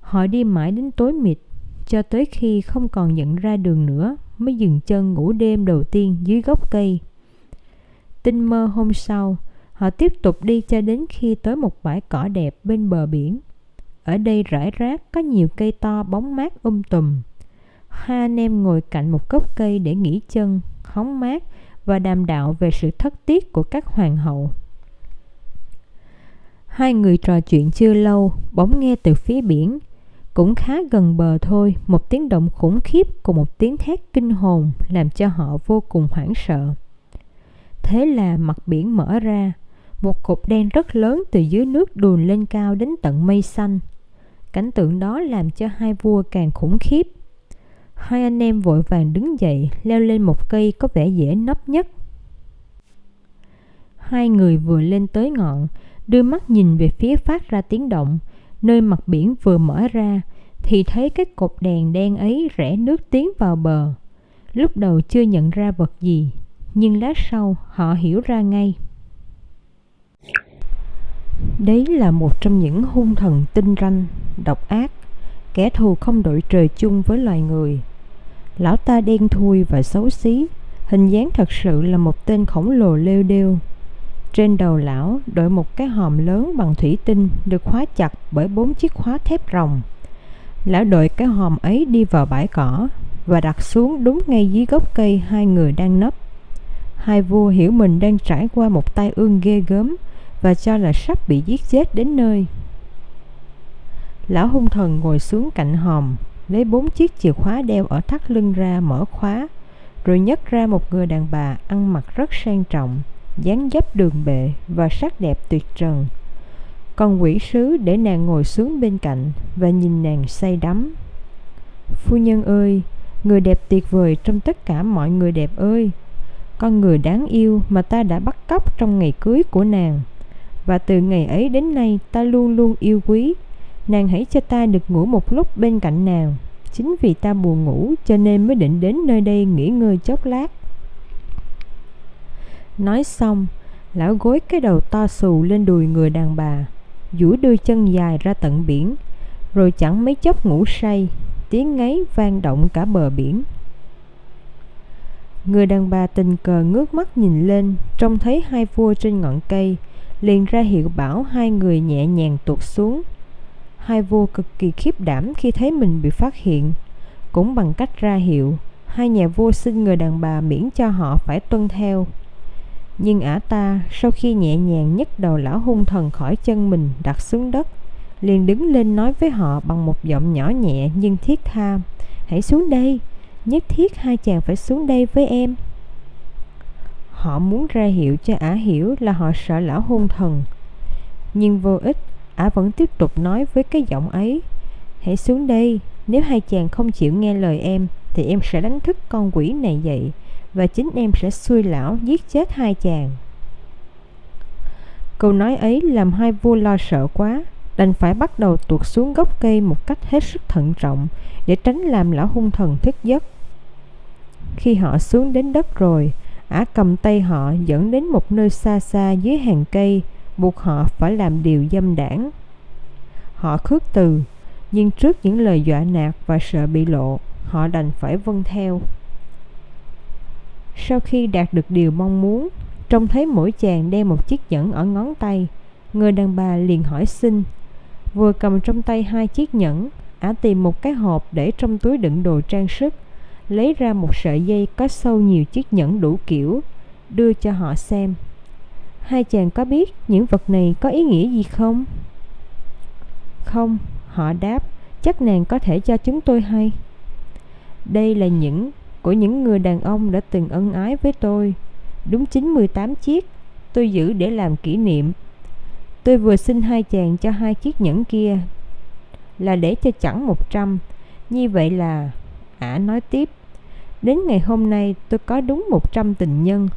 Họ đi mãi đến tối mịt, cho tới khi không còn nhận ra đường nữa mới dừng chân ngủ đêm đầu tiên dưới gốc cây. Tinh mơ hôm sau, họ tiếp tục đi cho đến khi tới một bãi cỏ đẹp bên bờ biển. Ở đây rải rác có nhiều cây to bóng mát um tùm. Hai anh em ngồi cạnh một gốc cây để nghỉ chân, hóng mát và đàm đạo về sự thất tiết của các hoàng hậu Hai người trò chuyện chưa lâu, bỗng nghe từ phía biển, cũng khá gần bờ thôi, một tiếng động khủng khiếp cùng một tiếng thét kinh hồn làm cho họ vô cùng hoảng sợ. Thế là mặt biển mở ra, một cục đen rất lớn từ dưới nước đùn lên cao đến tận mây xanh. Cảnh tượng đó làm cho hai vua càng khủng khiếp. Hai anh em vội vàng đứng dậy, leo lên một cây có vẻ dễ nấp nhất. Hai người vừa lên tới ngọn, đưa mắt nhìn về phía phát ra tiếng động, nơi mặt biển vừa mở ra, thì thấy cái cột đèn đen ấy rẽ nước tiến vào bờ. Lúc đầu chưa nhận ra vật gì, nhưng lát sau họ hiểu ra ngay. Đấy là một trong những hung thần tinh ranh, độc ác, kẻ thù không đội trời chung với loài người. Lão ta đen thui và xấu xí, hình dáng thật sự là một tên khổng lồ lêu đêu. Trên đầu lão đội một cái hòm lớn bằng thủy tinh được khóa chặt bởi bốn chiếc khóa thép rồng. Lão đội cái hòm ấy đi vào bãi cỏ và đặt xuống đúng ngay dưới gốc cây hai người đang nấp. Hai vua hiểu mình đang trải qua một tai ương ghê gớm và cho là sắp bị giết chết đến nơi. Lão hung thần ngồi xuống cạnh hòm, lấy bốn chiếc chìa khóa đeo ở thắt lưng ra mở khóa, rồi nhấc ra một người đàn bà ăn mặc rất sang trọng, dáng dấp đường bệ và sắc đẹp tuyệt trần. Còn quỷ sứ để nàng ngồi xuống bên cạnh và nhìn nàng say đắm. Phu nhân ơi, người đẹp tuyệt vời trong tất cả mọi người đẹp ơi, con người đáng yêu mà ta đã bắt cóc trong ngày cưới của nàng. Và từ ngày ấy đến nay ta luôn luôn yêu quý. Nàng hãy cho ta được ngủ một lúc bên cạnh nàng. Chính vì ta buồn ngủ cho nên mới định đến nơi đây nghỉ ngơi chốc lát. Nói xong, lão gối cái đầu to xù lên đùi người đàn bà duỗi đôi chân dài ra tận biển Rồi chẳng mấy chốc ngủ say Tiếng ngáy vang động cả bờ biển. Người đàn bà tình cờ ngước mắt nhìn lên Trông thấy hai vua trên ngọn cây liền ra hiệu bảo hai người nhẹ nhàng tuột xuống. Hai vua cực kỳ khiếp đảm khi thấy mình bị phát hiện. Cũng bằng cách ra hiệu, hai nhà vua xin người đàn bà miễn cho họ phải tuân theo. Nhưng ả ta sau khi nhẹ nhàng nhấc đầu lão hung thần khỏi chân mình đặt xuống đất, liền đứng lên nói với họ bằng một giọng nhỏ nhẹ nhưng thiết tha. Hãy xuống đây, nhất thiết hai chàng phải xuống đây với em. Họ muốn ra hiệu cho ả hiểu là họ sợ lão hung thần. Nhưng vô ích, Ả vẫn tiếp tục nói với cái giọng ấy, Hãy xuống đây, Nếu hai chàng không chịu nghe lời em, Thì em sẽ đánh thức con quỷ này dậy, Và chính em sẽ xui lão giết chết hai chàng. Câu nói ấy làm hai vua lo sợ quá, Đành phải bắt đầu tuột xuống gốc cây một cách hết sức thận trọng Để tránh làm lão hung thần thức giấc. Khi họ xuống đến đất rồi ả cầm tay họ dẫn đến một nơi xa xa dưới hàng cây, buộc họ phải làm điều dâm đảng. Họ khước từ, nhưng trước những lời dọa nạt và sợ bị lộ, họ đành phải vâng theo. Sau khi đạt được điều mong muốn, trông thấy mỗi chàng đeo một chiếc nhẫn ở ngón tay, người đàn bà liền hỏi xin. Vừa cầm trong tay hai chiếc nhẫn, ả tìm một cái hộp để trong túi đựng đồ trang sức lấy ra một sợi dây có sâu nhiều chiếc nhẫn đủ kiểu, đưa cho họ xem. Hai chàng có biết những vật này có ý nghĩa gì không? Không, họ đáp, chắc nàng có thể cho chúng tôi hay. Đây là những của những người đàn ông đã từng ân ái với tôi. Đúng 98 chiếc, tôi giữ để làm kỷ niệm. Tôi vừa xin hai chàng cho hai chiếc nhẫn kia là để cho chẳng 100. Như vậy là Ả nói tiếp, Đến ngày hôm nay tôi có đúng 100 tình nhân.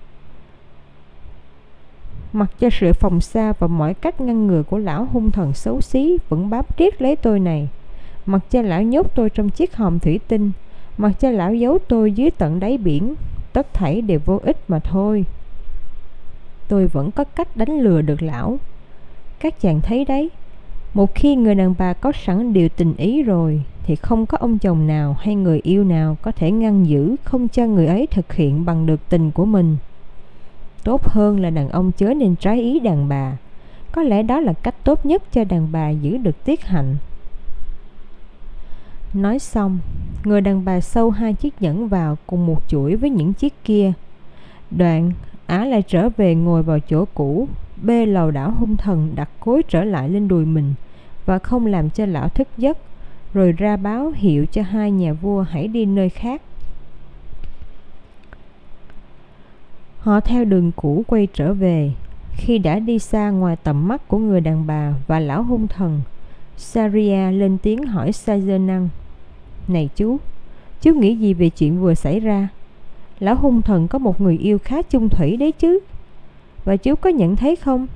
Mặc cho sự phòng xa và mọi cách ngăn ngừa của lão hung thần xấu xí Vẫn bám riết lấy tôi này. Mặc cho lão nhốt tôi trong chiếc hòm thủy tinh, Mặc cho lão giấu tôi dưới tận đáy biển, Tất thảy đều vô ích mà thôi. Tôi vẫn có cách đánh lừa được lão. Các chàng thấy đấy, Một khi người đàn bà có sẵn điều tình ý rồi thì không có ông chồng nào hay người yêu nào có thể ngăn giữ không cho người ấy thực hiện bằng được tình của mình. Tốt hơn là đàn ông chớ nên trái ý đàn bà. Có lẽ đó là cách tốt nhất cho đàn bà giữ được tiết hạnh. Nói xong, người đàn bà sâu hai chiếc nhẫn vào cùng một chuỗi với những chiếc kia. Đoạn, á lại trở về ngồi vào chỗ cũ, bê lầu đảo hung thần đặt cối trở lại lên đùi mình và không làm cho lão thức giấc rồi ra báo hiệu cho hai nhà vua hãy đi nơi khác. Họ theo đường cũ quay trở về. Khi đã đi xa ngoài tầm mắt của người đàn bà và lão hung thần, Saria lên tiếng hỏi Sazenan. Này chú, chú nghĩ gì về chuyện vừa xảy ra? Lão hung thần có một người yêu khá chung thủy đấy chứ. Và chú có nhận thấy không?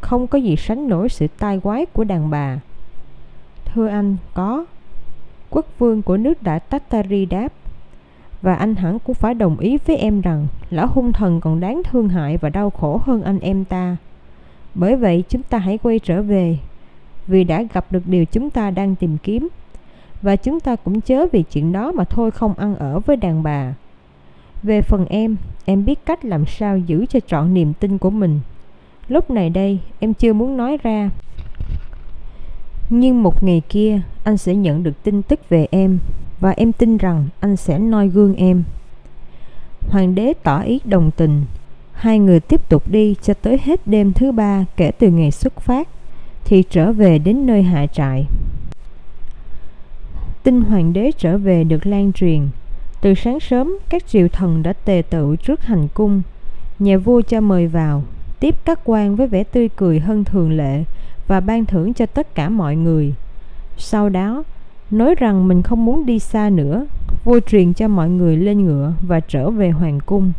Không có gì sánh nổi sự tai quái của đàn bà. Thưa anh, có quốc vương của nước đại Tatari đáp Và anh hẳn cũng phải đồng ý với em rằng lão hung thần còn đáng thương hại và đau khổ hơn anh em ta. Bởi vậy chúng ta hãy quay trở về, vì đã gặp được điều chúng ta đang tìm kiếm. Và chúng ta cũng chớ vì chuyện đó mà thôi không ăn ở với đàn bà. Về phần em, em biết cách làm sao giữ cho trọn niềm tin của mình. Lúc này đây, em chưa muốn nói ra. Nhưng một ngày kia, anh sẽ nhận được tin tức về em và em tin rằng anh sẽ noi gương em. Hoàng đế tỏ ý đồng tình. Hai người tiếp tục đi cho tới hết đêm thứ ba kể từ ngày xuất phát, thì trở về đến nơi hạ trại. Tin hoàng đế trở về được lan truyền. Từ sáng sớm, các triều thần đã tề tự trước hành cung. Nhà vua cho mời vào, tiếp các quan với vẻ tươi cười hơn thường lệ và ban thưởng cho tất cả mọi người. Sau đó, nói rằng mình không muốn đi xa nữa, vua truyền cho mọi người lên ngựa và trở về hoàng cung.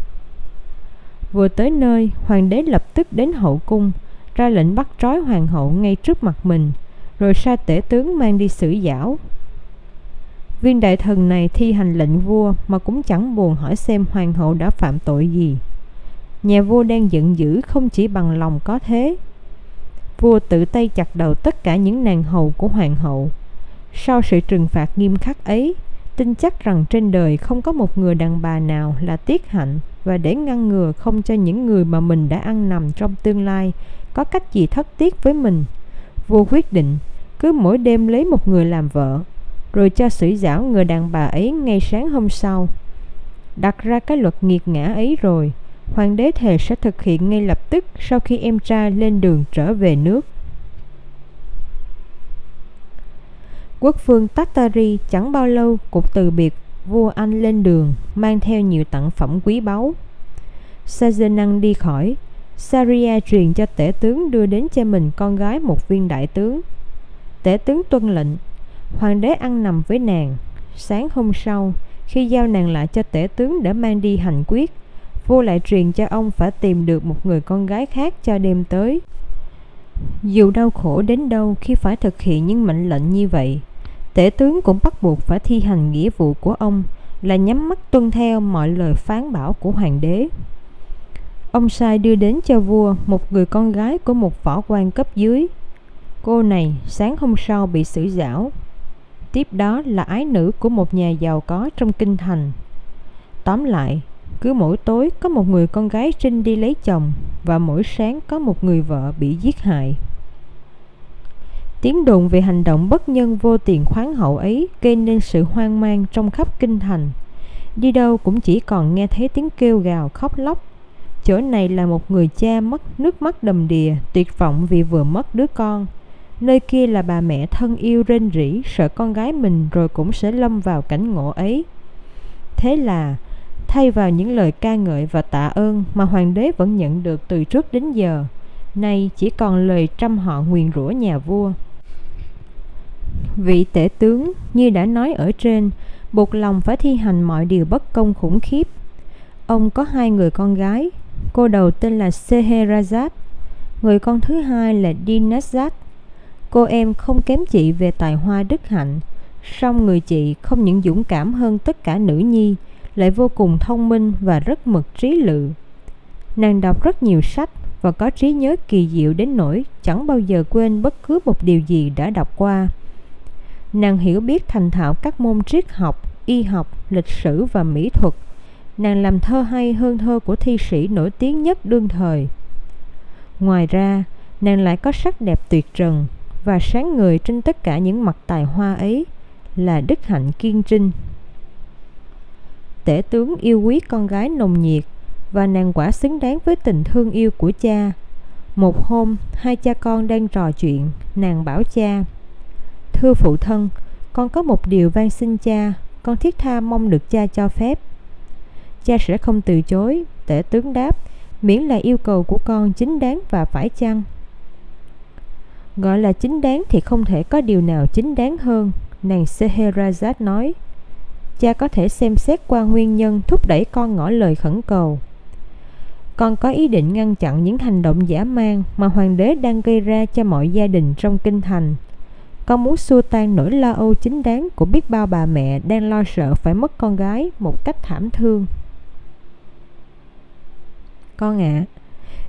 Vừa tới nơi, hoàng đế lập tức đến hậu cung, ra lệnh bắt trói hoàng hậu ngay trước mặt mình, rồi sai tể tướng mang đi xử giảo. Viên đại thần này thi hành lệnh vua mà cũng chẳng buồn hỏi xem hoàng hậu đã phạm tội gì. Nhà vua đang giận dữ không chỉ bằng lòng có thế. Vua tự tay chặt đầu tất cả những nàng hầu của hoàng hậu. Sau sự trừng phạt nghiêm khắc ấy, tin chắc rằng trên đời không có một người đàn bà nào là tiết hạnh và để ngăn ngừa không cho những người mà mình đã ăn nằm trong tương lai có cách gì thất tiếc với mình. Vua quyết định cứ mỗi đêm lấy một người làm vợ, rồi cho xử giảo người đàn bà ấy ngay sáng hôm sau. Đặt ra cái luật nghiệt ngã ấy rồi, hoàng đế thề sẽ thực hiện ngay lập tức sau khi em trai lên đường trở về nước. Quốc vương Tatari chẳng bao lâu cũng từ biệt vua Anh lên đường, mang theo nhiều tặng phẩm quý báu. Sajenang đi khỏi, Saria truyền cho tể tướng đưa đến cho mình con gái một viên đại tướng. Tể tướng tuân lệnh, hoàng đế ăn nằm với nàng. Sáng hôm sau, khi giao nàng lại cho tể tướng để mang đi hành quyết, vua lại truyền cho ông phải tìm được một người con gái khác cho đêm tới. Dù đau khổ đến đâu khi phải thực hiện những mệnh lệnh như vậy, tể tướng cũng bắt buộc phải thi hành nghĩa vụ của ông là nhắm mắt tuân theo mọi lời phán bảo của hoàng đế. Ông sai đưa đến cho vua một người con gái của một võ quan cấp dưới. Cô này sáng hôm sau bị xử giảo. Tiếp đó là ái nữ của một nhà giàu có trong kinh thành. Tóm lại, cứ mỗi tối có một người con gái trinh đi lấy chồng và mỗi sáng có một người vợ bị giết hại. Tiếng đồn về hành động bất nhân vô tiền khoáng hậu ấy gây nên sự hoang mang trong khắp kinh thành. Đi đâu cũng chỉ còn nghe thấy tiếng kêu gào khóc lóc. Chỗ này là một người cha mất nước mắt đầm đìa, tuyệt vọng vì vừa mất đứa con. Nơi kia là bà mẹ thân yêu rên rỉ, sợ con gái mình rồi cũng sẽ lâm vào cảnh ngộ ấy. Thế là, thay vào những lời ca ngợi và tạ ơn mà hoàng đế vẫn nhận được từ trước đến giờ, nay chỉ còn lời trăm họ nguyền rủa nhà vua. Vị tể tướng, như đã nói ở trên, buộc lòng phải thi hành mọi điều bất công khủng khiếp. Ông có hai người con gái, cô đầu tên là Seherazad, người con thứ hai là Dinazad. Cô em không kém chị về tài hoa đức hạnh, song người chị không những dũng cảm hơn tất cả nữ nhi, lại vô cùng thông minh và rất mực trí lự. Nàng đọc rất nhiều sách và có trí nhớ kỳ diệu đến nỗi chẳng bao giờ quên bất cứ một điều gì đã đọc qua. Nàng hiểu biết thành thạo các môn triết học, y học, lịch sử và mỹ thuật. Nàng làm thơ hay hơn thơ của thi sĩ nổi tiếng nhất đương thời. Ngoài ra, nàng lại có sắc đẹp tuyệt trần và sáng người trên tất cả những mặt tài hoa ấy là đức hạnh kiên trinh. Tể tướng yêu quý con gái nồng nhiệt và nàng quả xứng đáng với tình thương yêu của cha. Một hôm, hai cha con đang trò chuyện, nàng bảo cha Thưa phụ thân, con có một điều van xin cha, con thiết tha mong được cha cho phép. Cha sẽ không từ chối, tể tướng đáp, miễn là yêu cầu của con chính đáng và phải chăng. Gọi là chính đáng thì không thể có điều nào chính đáng hơn, nàng Seherazad nói. Cha có thể xem xét qua nguyên nhân thúc đẩy con ngỏ lời khẩn cầu. Con có ý định ngăn chặn những hành động giả mang mà hoàng đế đang gây ra cho mọi gia đình trong kinh thành con muốn xua tan nỗi lo âu chính đáng của biết bao bà mẹ đang lo sợ phải mất con gái một cách thảm thương. Con ạ, à,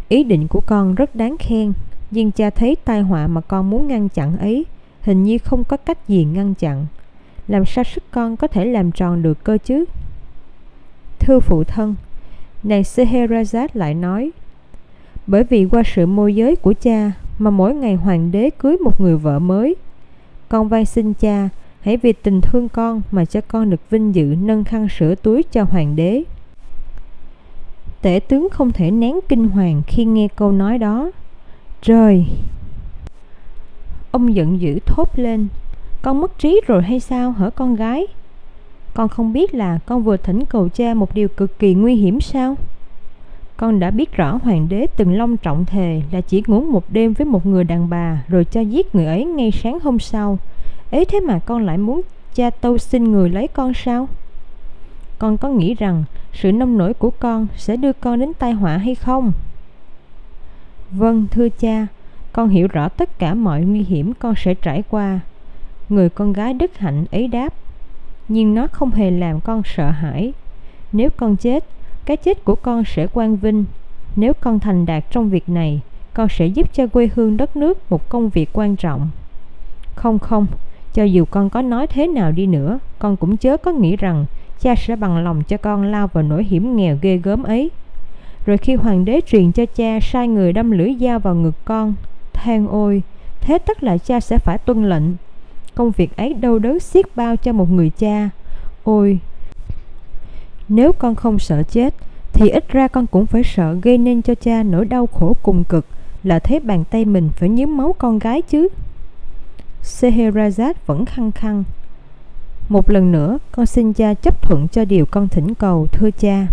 ý định của con rất đáng khen, nhưng cha thấy tai họa mà con muốn ngăn chặn ấy hình như không có cách gì ngăn chặn. Làm sao sức con có thể làm tròn được cơ chứ? Thưa phụ thân, nàng Scheherazade lại nói, bởi vì qua sự môi giới của cha mà mỗi ngày hoàng đế cưới một người vợ mới con van xin cha, hãy vì tình thương con mà cho con được vinh dự nâng khăn sửa túi cho hoàng đế. Tể tướng không thể nén kinh hoàng khi nghe câu nói đó. Trời! Ông giận dữ thốt lên. Con mất trí rồi hay sao hả con gái? Con không biết là con vừa thỉnh cầu cha một điều cực kỳ nguy hiểm sao? Con đã biết rõ hoàng đế từng long trọng thề là chỉ ngủ một đêm với một người đàn bà rồi cho giết người ấy ngay sáng hôm sau. Ấy thế mà con lại muốn cha tâu xin người lấy con sao? Con có nghĩ rằng sự nông nổi của con sẽ đưa con đến tai họa hay không? Vâng, thưa cha, con hiểu rõ tất cả mọi nguy hiểm con sẽ trải qua. Người con gái đức hạnh ấy đáp, nhưng nó không hề làm con sợ hãi. Nếu con chết, cái chết của con sẽ quang vinh. Nếu con thành đạt trong việc này, con sẽ giúp cho quê hương đất nước một công việc quan trọng. Không không, cho dù con có nói thế nào đi nữa, con cũng chớ có nghĩ rằng cha sẽ bằng lòng cho con lao vào nỗi hiểm nghèo ghê gớm ấy. Rồi khi hoàng đế truyền cho cha sai người đâm lưỡi dao vào ngực con, than ôi, thế tất là cha sẽ phải tuân lệnh. Công việc ấy đâu đớn xiết bao cho một người cha. Ôi, nếu con không sợ chết Thì ít ra con cũng phải sợ gây nên cho cha nỗi đau khổ cùng cực Là thấy bàn tay mình phải nhúm máu con gái chứ. Scheherazade vẫn khăng khăng. Một lần nữa con xin cha chấp thuận cho điều con thỉnh cầu thưa cha.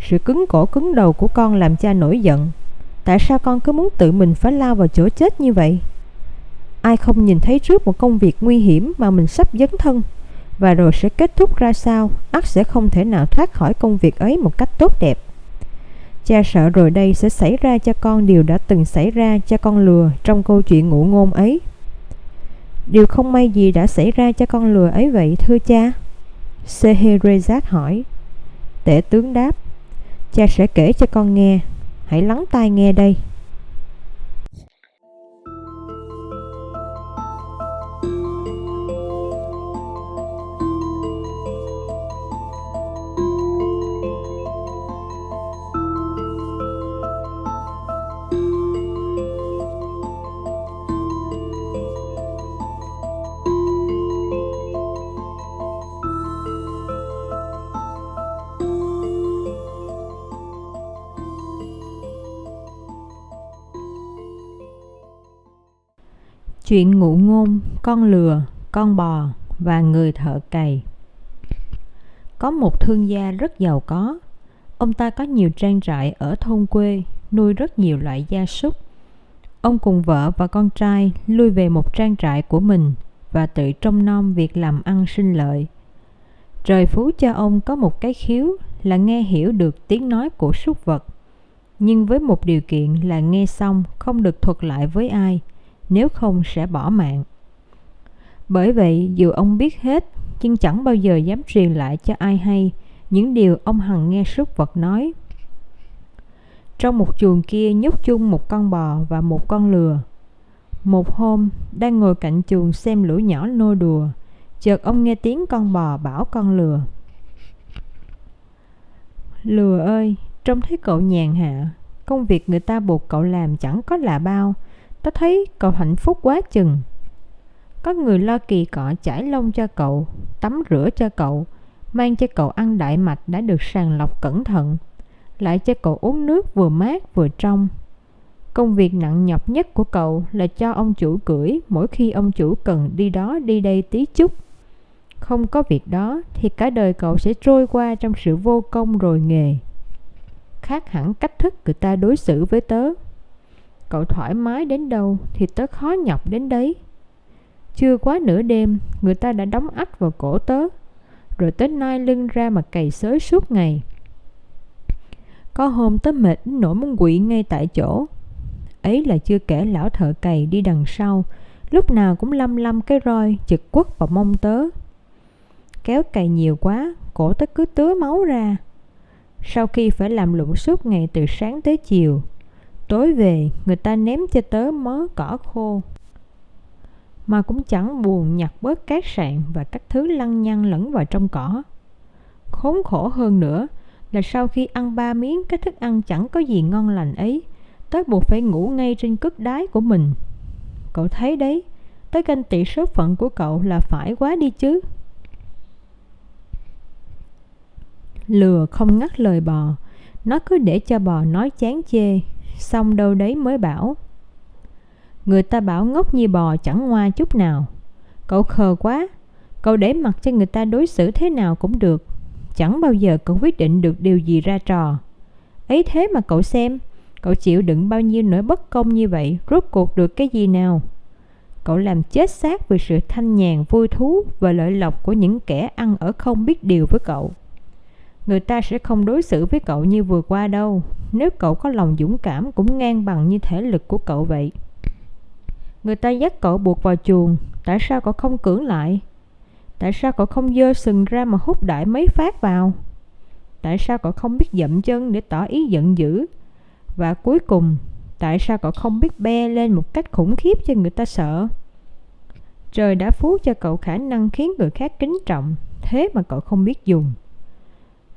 Sự cứng cổ cứng đầu của con làm cha nổi giận. Tại sao con cứ muốn tự mình phải lao vào chỗ chết như vậy? Ai không nhìn thấy trước một công việc nguy hiểm mà mình sắp dấn thân và rồi sẽ kết thúc ra sao, ắt sẽ không thể nào thoát khỏi công việc ấy một cách tốt đẹp. Cha sợ rồi đây sẽ xảy ra cho con điều đã từng xảy ra cho con lừa trong câu chuyện ngụ ngôn ấy. Điều không may gì đã xảy ra cho con lừa ấy vậy thưa cha? Scheherazade hỏi. Tể tướng đáp, cha sẽ kể cho con nghe, hãy lắng tai nghe đây. Chuyện ngụ ngôn, con lừa, con bò và người thợ cày Có một thương gia rất giàu có Ông ta có nhiều trang trại ở thôn quê, nuôi rất nhiều loại gia súc. Ông cùng vợ và con trai lui về một trang trại của mình và tự trông nom việc làm ăn sinh lợi. Trời phú cho ông có một cái khiếu là nghe hiểu được tiếng nói của súc vật, nhưng với một điều kiện là nghe xong không được thuật lại với ai – nếu không sẽ bỏ mạng. Bởi vậy, dù ông biết hết, nhưng chẳng bao giờ dám truyền lại cho ai hay những điều ông hằng nghe súc vật nói. Trong một chuồng kia nhốt chung một con bò và một con lừa. Một hôm, đang ngồi cạnh chuồng xem lũ nhỏ nô đùa, chợt ông nghe tiếng con bò bảo con lừa. Lừa ơi, trông thấy cậu nhàn hạ, công việc người ta buộc cậu làm chẳng có là bao, Tớ thấy cậu hạnh phúc quá chừng Có người lo kỳ cọ chải lông cho cậu, Tắm rửa cho cậu, Mang cho cậu ăn đại mạch đã được sàng lọc cẩn thận, Lại cho cậu uống nước vừa mát vừa trong Công việc nặng nhọc nhất của cậu là cho ông chủ cưỡi mỗi khi ông chủ cần đi đó đi đây tí chút. Không có việc đó thì cả đời cậu sẽ trôi qua trong sự vô công rồi nghề. Khác hẳn cách thức người ta đối xử với tớ. Cậu thoải mái đến đâu thì tớ khó nhọc đến đấy Chưa quá nửa đêm Người ta đã đóng ách vào cổ tớ Rồi tớ nai lưng ra mà cày xới suốt ngày Có hôm tớ mệt nổi muốn quỵ ngay tại chỗ Ấy là chưa kể lão thợ cày đi đằng sau lúc nào cũng lâm lâm cái roi chực quất vào mông tớ. Kéo cày nhiều quá, cổ tớ cứ tứa máu ra. Sau khi phải làm lụng suốt ngày từ sáng tới chiều, tối về người ta ném cho tớ mớ cỏ khô. Mà cũng chẳng buồn nhặt bớt cát sạn và các thứ lăng nhăng lẫn vào trong cỏ. Khốn khổ hơn nữa là sau khi ăn ba miếng cái thức ăn chẳng có gì ngon lành ấy, tớ buộc phải ngủ ngay trên cất đái của mình. Cậu thấy đấy, tớ ganh tị số phận của cậu là phải quá đi chứ. Lừa không ngắt lời bò, nó cứ để cho bò nói chán chê, xong đâu đấy mới bảo. Người ta bảo ngốc như bò chẳng ngoa chút nào. Cậu khờ quá, cậu để mặc cho người ta đối xử thế nào cũng được. Chẳng bao giờ cậu quyết định được điều gì ra trò. Ấy thế mà cậu xem, cậu chịu đựng bao nhiêu nỗi bất công như vậy, rốt cuộc được cái gì nào? Cậu làm chết xác vì sự thanh nhàn, vui thú và lợi lộc của những kẻ ăn ở không biết điều với cậu. Người ta sẽ không đối xử với cậu như vừa qua đâu, nếu cậu có lòng dũng cảm cũng ngang bằng như thể lực của cậu vậy. Người ta dắt cậu buộc vào chuồng, tại sao cậu không cưỡng lại? Tại sao cậu không dơ sừng ra mà hút đại mấy phát vào? Tại sao cậu không biết dậm chân để tỏ ý giận dữ? Và cuối cùng, tại sao cậu không biết be lên một cách khủng khiếp cho người ta sợ? Trời đã phú cho cậu khả năng khiến người khác kính trọng, thế mà cậu không biết dùng.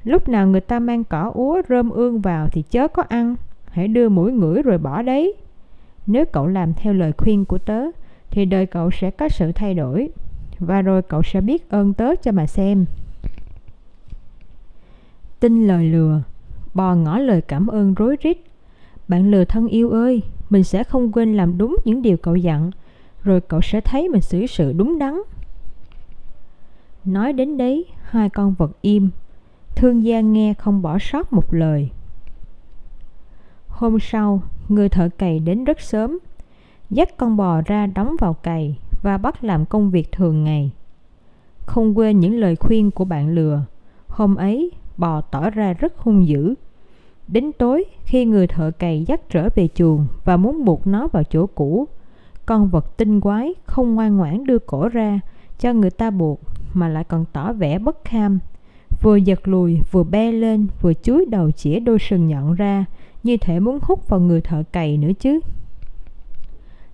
Lúc nào người ta mang cỏ úa rơm ương vào thì chớ có ăn, hãy đưa mũi ngửi rồi bỏ đấy. Nếu cậu làm theo lời khuyên của tớ, thì đời cậu sẽ có sự thay đổi, và rồi cậu sẽ biết ơn tớ cho mà xem. Tin lời lừa, bò ngỏ lời cảm ơn rối rít. Bạn lừa thân yêu ơi, mình sẽ không quên làm đúng những điều cậu dặn, rồi cậu sẽ thấy mình xử sự đúng đắn. Nói đến đấy, hai con vật im, thương gia nghe không bỏ sót một lời. Hôm sau, người thợ cày đến rất sớm, dắt con bò ra đóng vào cày và bắt làm công việc thường ngày. Không quên những lời khuyên của bạn lừa, hôm ấy bò tỏ ra rất hung dữ. Đến tối, khi người thợ cày dắt trở về chuồng và muốn buộc nó vào chỗ cũ, con vật tinh quái không ngoan ngoãn đưa cổ ra cho người ta buộc mà lại còn tỏ vẻ bất kham. Vừa giật lùi, vừa be lên, vừa chúi đầu chĩa đôi sừng nhọn ra, như thể muốn hút vào người thợ cày nữa chứ.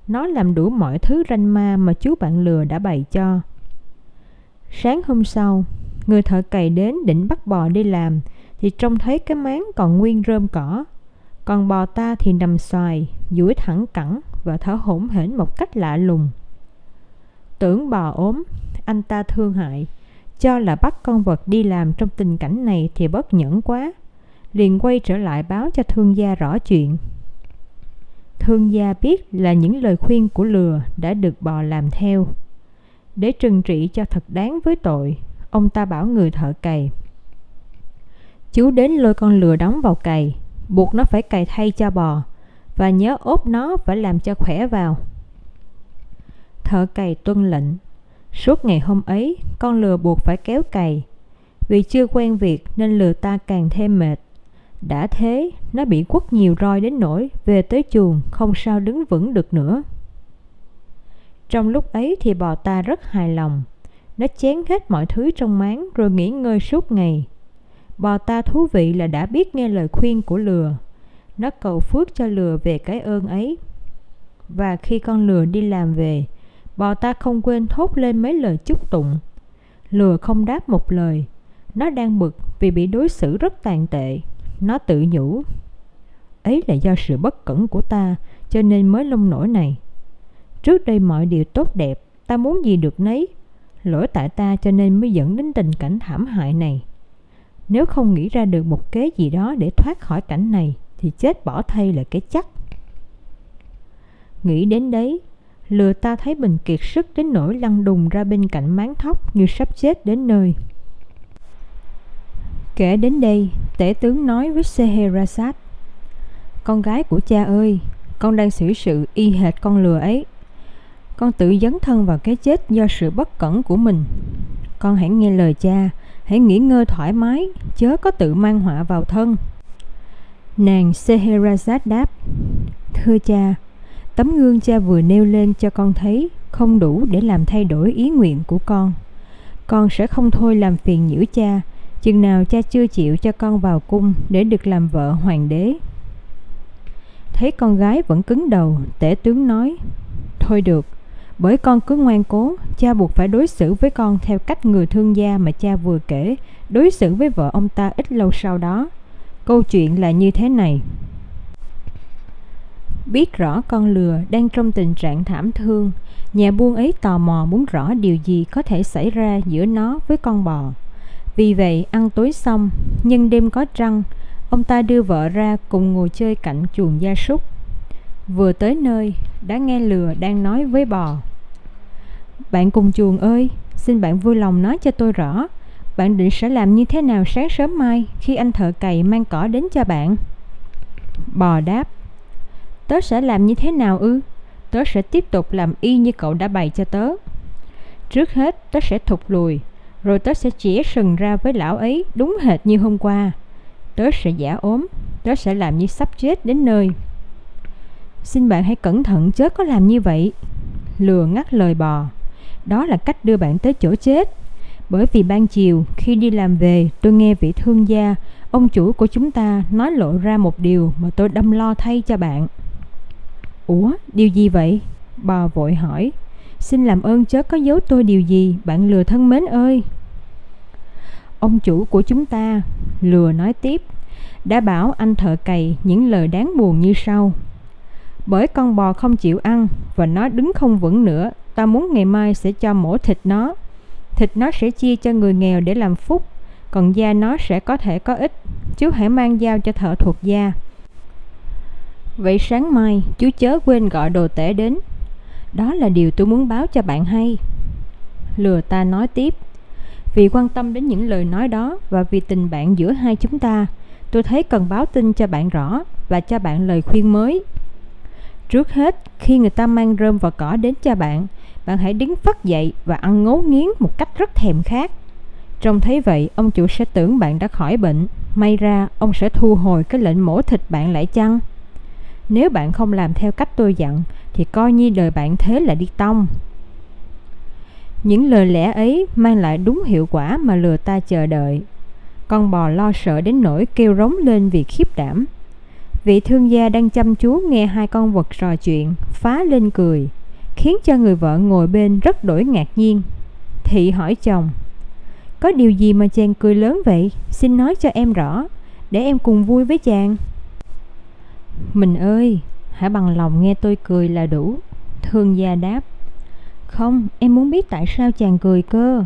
Nó làm đủ mọi thứ ranh ma mà chú bạn lừa đã bày cho. Sáng hôm sau, người thợ cày đến định bắt bò đi làm thì trông thấy cái máng còn nguyên rơm cỏ. Còn bò ta thì nằm xoài, duỗi thẳng cẳng và thở hổn hển một cách lạ lùng. Tưởng bò ốm, anh ta thương hại, cho là bắt con vật đi làm trong tình cảnh này thì bất nhẫn quá. Liền quay trở lại báo cho thương gia rõ chuyện. Thương gia biết là những lời khuyên của lừa đã được bò làm theo. Để trừng trị cho thật đáng với tội, ông ta bảo người thợ cày. Chú đến lôi con lừa đóng vào cày, buộc nó phải cày thay cho bò, và nhớ ốp nó phải làm cho khỏe vào. Thợ cày tuân lệnh. Suốt ngày hôm ấy, con lừa buộc phải kéo cày. Vì chưa quen việc nên lừa ta càng thêm mệt. Đã thế, nó bị quất nhiều roi đến nỗi về tới chuồng không sao đứng vững được nữa. Trong lúc ấy thì bò ta rất hài lòng. Nó chén hết mọi thứ trong máng rồi nghỉ ngơi suốt ngày. Bò ta thú vị là đã biết nghe lời khuyên của lừa. Nó cầu phước cho lừa về cái ơn ấy. Và khi con lừa đi làm về, bò ta không quên thốt lên mấy lời chúc tụng. Lừa không đáp một lời. Nó đang bực vì bị đối xử rất tàn tệ. Nó tự nhủ. Ấy là do sự bất cẩn của ta cho nên mới lông nổi này. Trước đây mọi điều tốt đẹp, ta muốn gì được nấy. Lỗi tại ta cho nên mới dẫn đến tình cảnh thảm hại này. Nếu không nghĩ ra được một kế gì đó để thoát khỏi cảnh này, thì chết bỏ thay là cái chắc. Nghĩ đến đấy, lừa ta thấy mình kiệt sức đến nỗi lăn đùng ra bên cạnh máng thóc như sắp chết đến nơi. Kể đến đây, tể tướng nói với Scheherazade Con gái của cha ơi, con đang xử sự y hệt con lừa ấy. Con tự dấn thân vào cái chết do sự bất cẩn của mình. Con hãy nghe lời cha, hãy nghỉ ngơi thoải mái, chớ có tự mang họa vào thân. Nàng Scheherazade đáp Thưa cha, tấm gương cha vừa nêu lên cho con thấy không đủ để làm thay đổi ý nguyện của con. Con sẽ không thôi làm phiền nhiễu cha, chừng nào cha chưa chịu cho con vào cung để được làm vợ hoàng đế. Thấy con gái vẫn cứng đầu, tể tướng nói, Thôi được, bởi con cứ ngoan cố, cha buộc phải đối xử với con theo cách người thương gia mà cha vừa kể, đối xử với vợ ông ta ít lâu sau đó. Câu chuyện là như thế này. Biết rõ con lừa đang trong tình trạng thảm thương, nhà buôn ấy tò mò muốn rõ điều gì có thể xảy ra giữa nó với con bò. Vì vậy, ăn tối xong, nhưng đêm có trăng, ông ta đưa vợ ra cùng ngồi chơi cạnh chuồng gia súc. Vừa tới nơi, đã nghe lừa đang nói với bò. Bạn cùng chuồng ơi, xin bạn vui lòng nói cho tôi rõ, bạn định sẽ làm như thế nào sáng sớm mai khi anh thợ cày mang cỏ đến cho bạn? Bò đáp, tớ sẽ làm như thế nào ư? Tớ sẽ tiếp tục làm y như cậu đã bày cho tớ. Trước hết, tớ sẽ thụt lùi, rồi tớ sẽ chĩa sừng ra với lão ấy đúng hệt như hôm qua. Tớ sẽ giả ốm, tớ sẽ làm như sắp chết đến nơi. Xin bạn hãy cẩn thận chớ có làm như vậy. Lừa ngắt lời bò. Đó là cách đưa bạn tới chỗ chết. Bởi vì ban chiều khi đi làm về tôi nghe vị thương gia, ông chủ của chúng ta nói lộ ra một điều mà tôi đâm lo thay cho bạn. Ủa, điều gì vậy? Bò vội hỏi. Xin làm ơn chớ có giấu tôi điều gì, bạn lừa thân mến ơi. Ông chủ của chúng ta, lừa nói tiếp, đã bảo anh thợ cày những lời đáng buồn như sau. Bởi con bò không chịu ăn và nó đứng không vững nữa, ta muốn ngày mai sẽ cho mổ thịt nó. Thịt nó sẽ chia cho người nghèo để làm phúc, còn da nó sẽ có thể có ích. Chú hãy mang dao cho thợ thuộc da. Vậy sáng mai, chú chớ quên gọi đồ tể đến. Đó là điều tôi muốn báo cho bạn hay. Lừa ta nói tiếp. Vì quan tâm đến những lời nói đó và vì tình bạn giữa hai chúng ta, tôi thấy cần báo tin cho bạn rõ và cho bạn lời khuyên mới. Trước hết, khi người ta mang rơm và cỏ đến cho bạn, bạn hãy đứng phất dậy và ăn ngấu nghiến một cách rất thèm khát. Trông thấy vậy, ông chủ sẽ tưởng bạn đã khỏi bệnh. May ra, ông sẽ thu hồi cái lệnh mổ thịt bạn lại chăng? Nếu bạn không làm theo cách tôi dặn, thì coi như đời bạn thế là đi tông. Những lời lẽ ấy mang lại đúng hiệu quả mà lừa ta chờ đợi. Con bò lo sợ đến nỗi kêu rống lên vì khiếp đảm. Vị thương gia đang chăm chú nghe hai con vật trò chuyện, phá lên cười, khiến cho người vợ ngồi bên rất đổi ngạc nhiên. Thị hỏi chồng, có điều gì mà chàng cười lớn vậy? Xin nói cho em rõ, để em cùng vui với chàng. Mình ơi, hãy bằng lòng nghe tôi cười là đủ. Thương gia đáp, không, em muốn biết tại sao chàng cười cơ.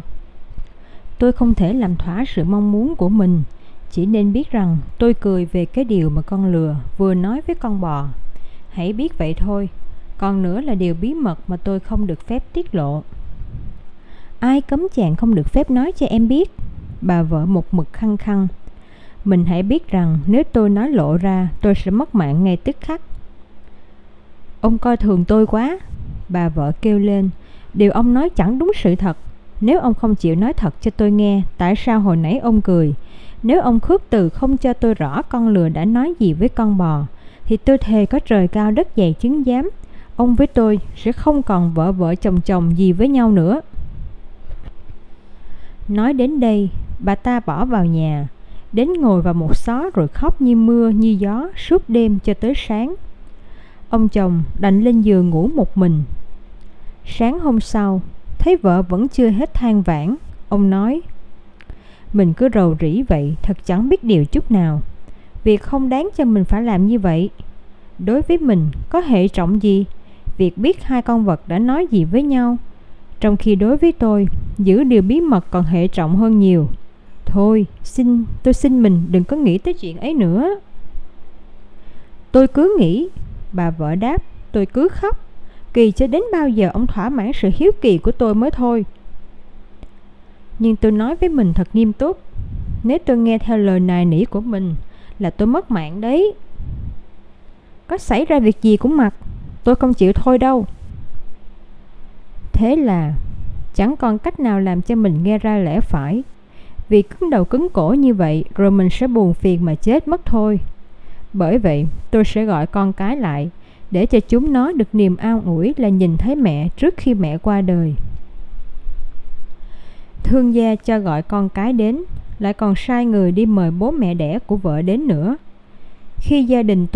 Tôi không thể làm thỏa sự mong muốn của mình, chỉ nên biết rằng tôi cười về cái điều mà con lừa vừa nói với con bò. Hãy biết vậy thôi, còn nữa là điều bí mật mà tôi không được phép tiết lộ. Ai cấm chàng không được phép nói cho em biết? Bà vợ một mực khăng khăng. Mình hãy biết rằng nếu tôi nói lộ ra, tôi sẽ mất mạng ngay tức khắc. Ông coi thường tôi quá, bà vợ kêu lên. Điều ông nói chẳng đúng sự thật. Nếu ông không chịu nói thật cho tôi nghe, tại sao hồi nãy ông cười? Nếu ông khước từ không cho tôi rõ con lừa đã nói gì với con bò, thì tôi thề có trời cao đất dày chứng giám. Ông với tôi sẽ không còn vợ vợ chồng chồng gì với nhau nữa. Nói đến đây, bà ta bỏ vào nhà, đến ngồi vào một xó rồi khóc như mưa như gió suốt đêm cho tới sáng. Ông chồng đành lên giường ngủ một mình. Sáng hôm sau, thấy vợ vẫn chưa hết than vãn, ông nói mình cứ rầu rĩ vậy thật chẳng biết điều chút nào. Việc không đáng cho mình phải làm như vậy. Đối với mình có hệ trọng gì? Việc biết hai con vật đã nói gì với nhau. Trong khi đối với tôi Giữ điều bí mật còn hệ trọng hơn nhiều. Thôi, xin, tôi xin mình đừng có nghĩ tới chuyện ấy nữa. Tôi cứ nghĩ, Bà vợ đáp, Tôi cứ khóc. Kỳ cho đến bao giờ ông thỏa mãn sự hiếu kỳ của tôi mới thôi. Nhưng tôi nói với mình thật nghiêm túc, Nếu tôi nghe theo lời nài nỉ của mình Là tôi mất mạng đấy. Có xảy ra việc gì cũng mặc, Tôi không chịu thôi đâu. Thế là Chẳng còn cách nào làm cho mình nghe ra lẽ phải. Vì cứng đầu cứng cổ như vậy Rồi mình sẽ buồn phiền mà chết mất thôi Bởi vậy tôi sẽ gọi con cái lại để cho chúng nó được niềm an ủi là nhìn thấy mẹ trước khi mẹ qua đời. Thương gia cho gọi con cái đến, lại còn sai người đi mời bố mẹ đẻ của vợ đến nữa. Khi gia đình tù